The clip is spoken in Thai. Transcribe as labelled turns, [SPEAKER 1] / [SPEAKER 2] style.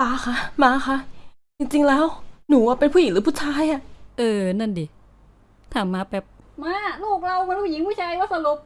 [SPEAKER 1] ป้าคะมาคะจริงๆแล้ว หนูอะเป็นผู้หญิงหรือผู้ชายอะ
[SPEAKER 2] เออ นั่นดิ ถามมาแป๊บ
[SPEAKER 3] มา ลูกเราเป็นผู้หญิงผู้ชายว่าสรุป